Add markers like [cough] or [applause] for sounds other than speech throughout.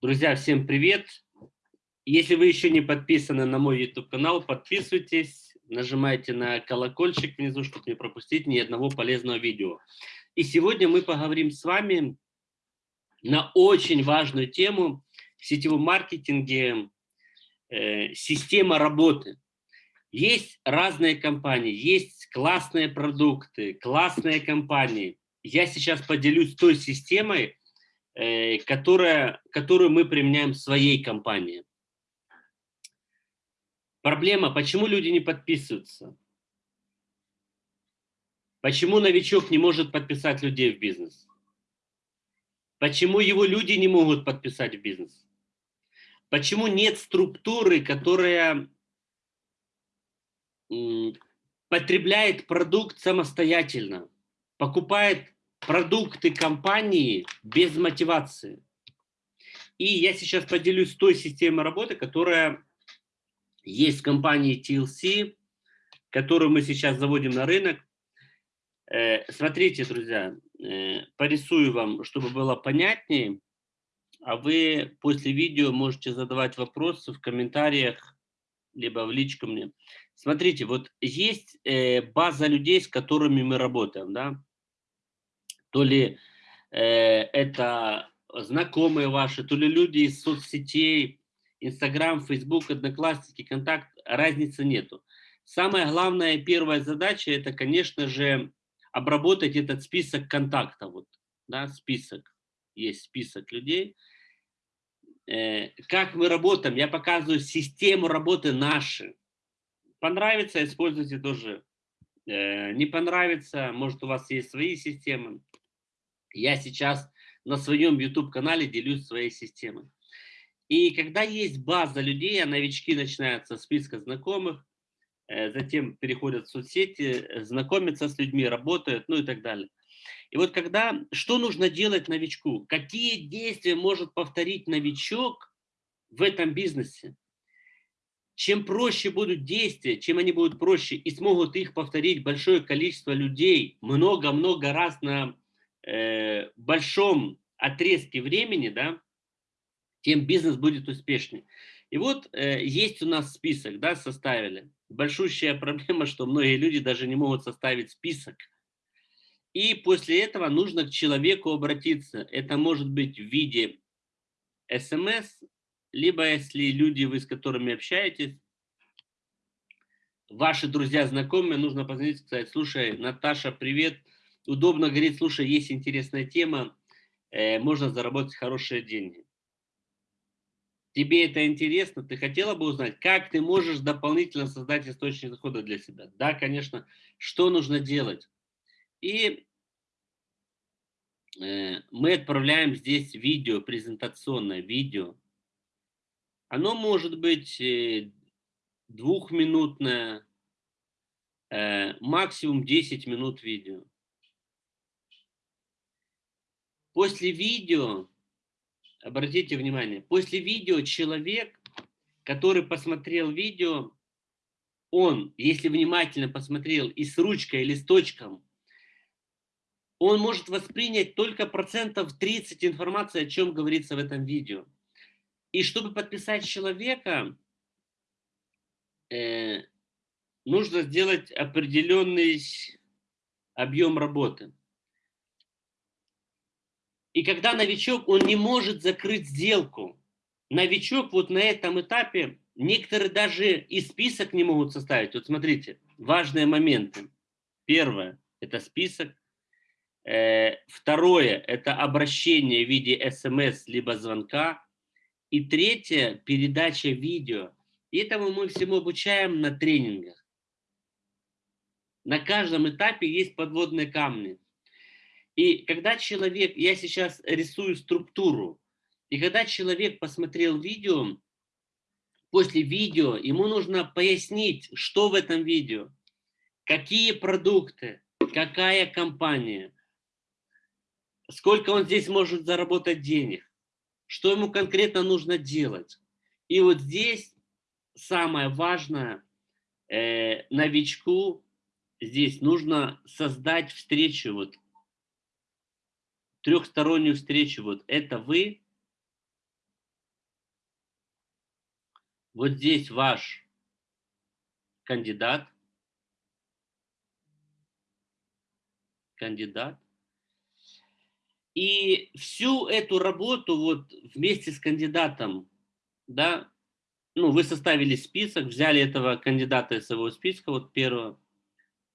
Друзья, всем привет! Если вы еще не подписаны на мой YouTube-канал, подписывайтесь, нажимайте на колокольчик внизу, чтобы не пропустить ни одного полезного видео. И сегодня мы поговорим с вами на очень важную тему в сетевом маркетинге, э, система работы. Есть разные компании, есть классные продукты, классные компании. Я сейчас поделюсь той системой, которая, которую мы применяем в своей компании. Проблема, почему люди не подписываются? Почему новичок не может подписать людей в бизнес? Почему его люди не могут подписать в бизнес? Почему нет структуры, которая потребляет продукт самостоятельно, покупает продукты компании без мотивации. И я сейчас поделюсь той системой работы, которая есть в компании TLC, которую мы сейчас заводим на рынок. Э, смотрите, друзья, э, порисую вам, чтобы было понятнее, а вы после видео можете задавать вопросы в комментариях, либо в личку мне. Смотрите, вот есть э, база людей, с которыми мы работаем, да, то ли э, это знакомые ваши, то ли люди из соцсетей, Инстаграм, Фейсбук, Одноклассники, Контакт, разницы нету. Самая главная первая задача, это, конечно же, обработать этот список контактов. Вот, да, список, есть список людей. Э, как мы работаем, я показываю систему работы нашей. Понравится, используйте тоже. Э, не понравится, может у вас есть свои системы. Я сейчас на своем YouTube-канале делюсь своей системой. И когда есть база людей, а новички начинают со списка знакомых, э, затем переходят в соцсети, э, знакомятся с людьми, работают, ну и так далее. И вот когда, что нужно делать новичку? Какие действия может повторить новичок в этом бизнесе? Чем проще будут действия, чем они будут проще и смогут их повторить большое количество людей много-много раз на э, большом отрезке времени, да, тем бизнес будет успешнее. И вот э, есть у нас список, да, составили. Большущая проблема, что многие люди даже не могут составить список. И после этого нужно к человеку обратиться. Это может быть в виде смс, либо если люди, вы с которыми общаетесь, ваши друзья, знакомые, нужно позвонить, сказать, слушай, Наташа, привет, удобно говорить, слушай, есть интересная тема, э, можно заработать хорошие деньги. Тебе это интересно? Ты хотела бы узнать, как ты можешь дополнительно создать источник дохода для себя? Да, конечно. Что нужно делать? И э, мы отправляем здесь видео, презентационное видео. Оно может быть э, двухминутное, э, максимум 10 минут видео. После видео, обратите внимание, после видео человек, который посмотрел видео, он, если внимательно посмотрел и с ручкой, и листочком, он может воспринять только процентов 30 информации, о чем говорится в этом видео. И чтобы подписать человека, э, нужно сделать определенный объем работы. И когда новичок, он не может закрыть сделку. Новичок вот на этом этапе, некоторые даже и список не могут составить. Вот смотрите, важные моменты. Первое – это список. Э, второе – это обращение в виде смс либо звонка. И третье – передача видео. И этому мы всему обучаем на тренингах. На каждом этапе есть подводные камни. И когда человек, я сейчас рисую структуру, и когда человек посмотрел видео, после видео ему нужно пояснить, что в этом видео, какие продукты, какая компания, сколько он здесь может заработать денег, что ему конкретно нужно делать. И вот здесь самое важное э, новичку, здесь нужно создать встречу вот – трехстороннюю встречу, вот это вы, Вот здесь ваш кандидат. Кандидат. И всю эту работу вот вместе с кандидатом, да, ну, вы составили список, взяли этого кандидата из своего списка, вот первого,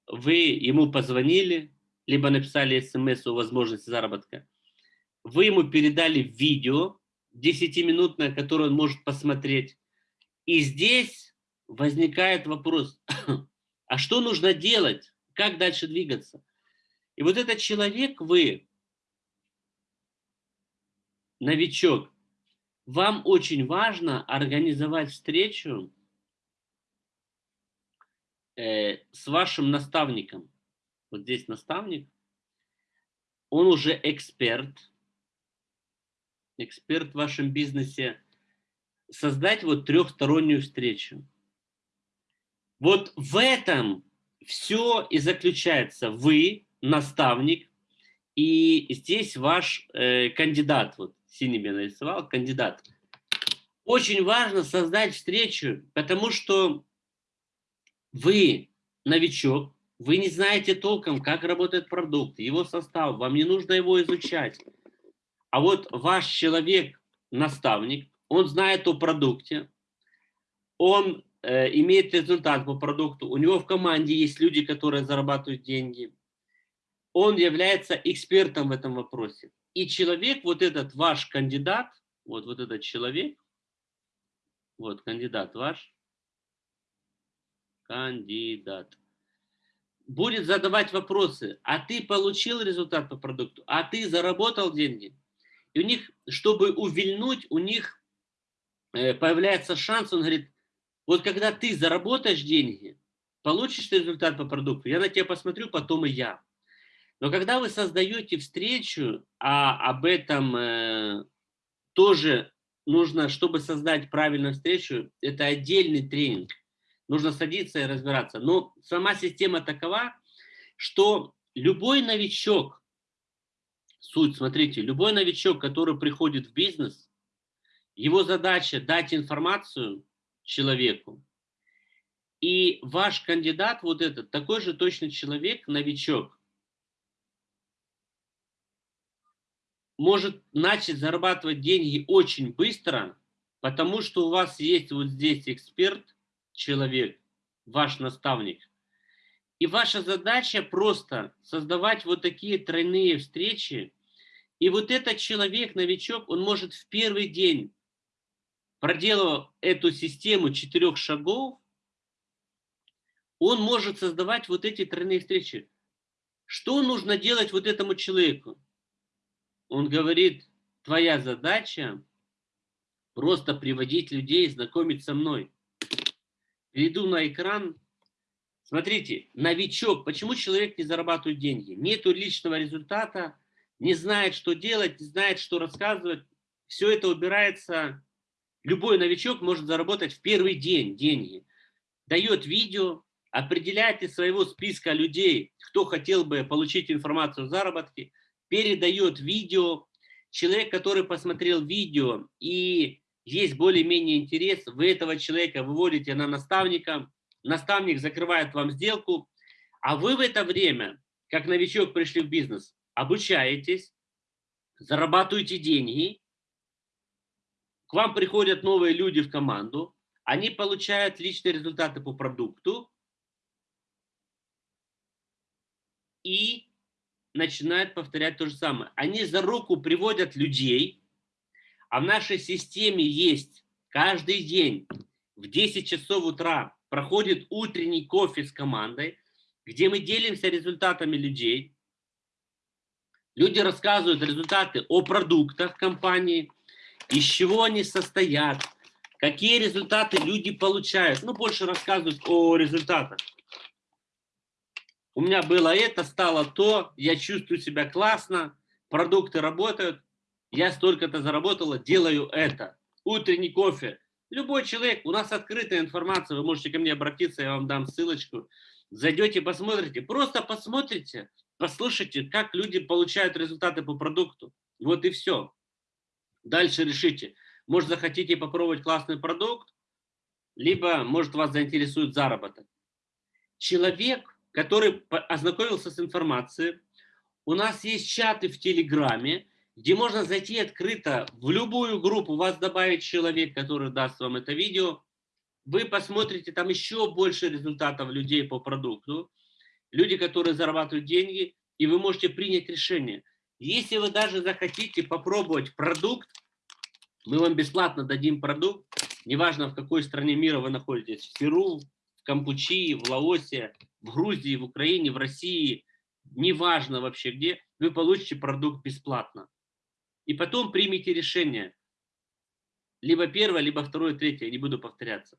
вы ему позвонили, либо написали смс о возможности заработка, вы ему передали видео 10-минутное, которое он может посмотреть, и здесь возникает вопрос, [coughs] а что нужно делать, как дальше двигаться? И вот этот человек, вы, новичок, вам очень важно организовать встречу э, с вашим наставником. Вот здесь наставник. Он уже эксперт. Эксперт в вашем бизнесе. Создать вот трехстороннюю встречу. Вот в этом все и заключается. Вы, наставник, и здесь ваш э, кандидат, вот синим я нарисовал, кандидат. Очень важно создать встречу, потому что вы новичок, вы не знаете толком, как работает продукт, его состав, вам не нужно его изучать. А вот ваш человек, наставник, он знает о продукте, он э, имеет результат по продукту, у него в команде есть люди, которые зарабатывают деньги, он является экспертом в этом вопросе. И человек, вот этот ваш кандидат, вот, вот этот человек, вот кандидат ваш, кандидат, будет задавать вопросы, а ты получил результат по продукту, а ты заработал деньги. И у них, чтобы увильнуть, у них э, появляется шанс, он говорит, вот когда ты заработаешь деньги, получишь результат по продукту, я на тебя посмотрю, потом и я. Но когда вы создаете встречу, а об этом э, тоже нужно, чтобы создать правильную встречу, это отдельный тренинг. Нужно садиться и разбираться. Но сама система такова, что любой новичок, суть, смотрите, любой новичок, который приходит в бизнес, его задача дать информацию человеку. И ваш кандидат, вот этот, такой же точно человек, новичок, может начать зарабатывать деньги очень быстро, потому что у вас есть вот здесь эксперт, человек, ваш наставник. И ваша задача просто создавать вот такие тройные встречи. И вот этот человек, новичок, он может в первый день, проделав эту систему четырех шагов, он может создавать вот эти тройные встречи. Что нужно делать вот этому человеку? Он говорит, твоя задача просто приводить людей, знакомить со мной. Перейду на экран. Смотрите, новичок. Почему человек не зарабатывает деньги? Нету личного результата, не знает, что делать, не знает, что рассказывать. Все это убирается. Любой новичок может заработать в первый день деньги. Дает видео, определяет из своего списка людей, кто хотел бы получить информацию о заработке – передает видео. Человек, который посмотрел видео и есть более-менее интерес, вы этого человека выводите на наставника, наставник закрывает вам сделку, а вы в это время, как новичок пришли в бизнес, обучаетесь, зарабатываете деньги, к вам приходят новые люди в команду, они получают личные результаты по продукту, и начинают повторять то же самое. Они за руку приводят людей, а в нашей системе есть каждый день в 10 часов утра проходит утренний кофе с командой, где мы делимся результатами людей. Люди рассказывают результаты о продуктах компании, из чего они состоят, какие результаты люди получают. Ну, больше рассказывают о результатах у меня было это, стало то, я чувствую себя классно, продукты работают, я столько-то заработала, делаю это. Утренний кофе. Любой человек, у нас открытая информация, вы можете ко мне обратиться, я вам дам ссылочку. Зайдете, посмотрите, просто посмотрите, послушайте, как люди получают результаты по продукту. Вот и все. Дальше решите. Может, захотите попробовать классный продукт, либо, может, вас заинтересует заработок. Человек, который ознакомился с информацией, у нас есть чаты в Телеграме, где можно зайти открыто в любую группу, вас добавить человек, который даст вам это видео, вы посмотрите там еще больше результатов людей по продукту, люди, которые зарабатывают деньги, и вы можете принять решение. Если вы даже захотите попробовать продукт, мы вам бесплатно дадим продукт, неважно в какой стране мира вы находитесь, в Перу, в Кампучии, в Лаосе, в Грузии, в Украине, в России, неважно вообще где, вы получите продукт бесплатно. И потом примите решение. Либо первое, либо второе, третье, не буду повторяться.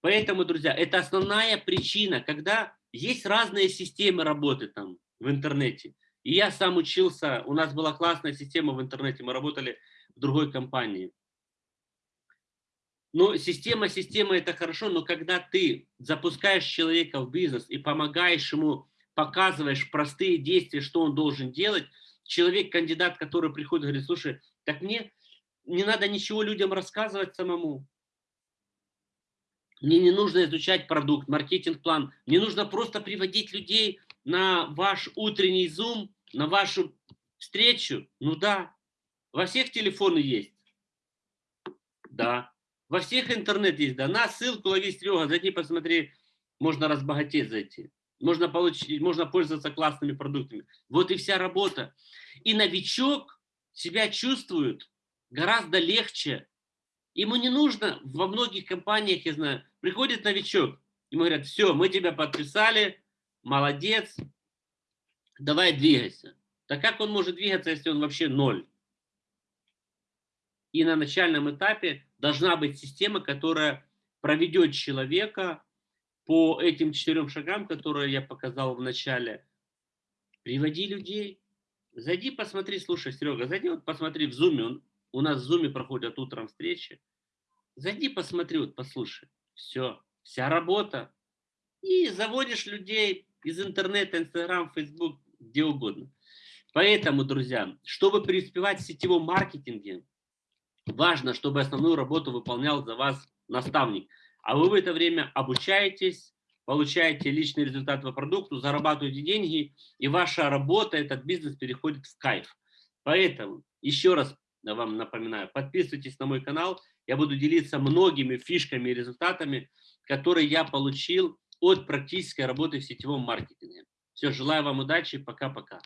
Поэтому, друзья, это основная причина, когда есть разные системы работы там в интернете. И я сам учился, у нас была классная система в интернете, мы работали в другой компании. Но система, система это хорошо, но когда ты запускаешь человека в бизнес и помогаешь ему, показываешь простые действия, что он должен делать, человек, кандидат, который приходит, говорит, слушай, так мне не надо ничего людям рассказывать самому. Мне не нужно изучать продукт, маркетинг-план. Мне нужно просто приводить людей на ваш утренний зум, на вашу встречу. Ну да, во всех телефоны есть. Да. Во всех интернет есть. Да. На ссылку лови Серега, зайди, посмотри. Можно разбогатеть зайти. Можно, получить, можно пользоваться классными продуктами. Вот и вся работа. И новичок себя чувствует гораздо легче, Ему не нужно, во многих компаниях, я знаю, приходит новичок, ему говорят, все, мы тебя подписали, молодец, давай двигайся. Так как он может двигаться, если он вообще ноль? И на начальном этапе должна быть система, которая проведет человека по этим четырем шагам, которые я показал в начале. Приводи людей. Зайди, посмотри, слушай, Серега, зайди, вот посмотри в зуме, он, у нас в Зуме проходят утром встречи. Зайди, посмотри, вот послушай. Все, вся работа. И заводишь людей из интернета, Инстаграм, Фейсбук, где угодно. Поэтому, друзья, чтобы преуспевать в сетевом маркетинге, важно, чтобы основную работу выполнял за вас наставник. А вы в это время обучаетесь, получаете личный результат по продукту, зарабатываете деньги, и ваша работа, этот бизнес переходит в кайф. Поэтому еще раз вам напоминаю, подписывайтесь на мой канал, я буду делиться многими фишками и результатами, которые я получил от практической работы в сетевом маркетинге. Все, желаю вам удачи, пока-пока.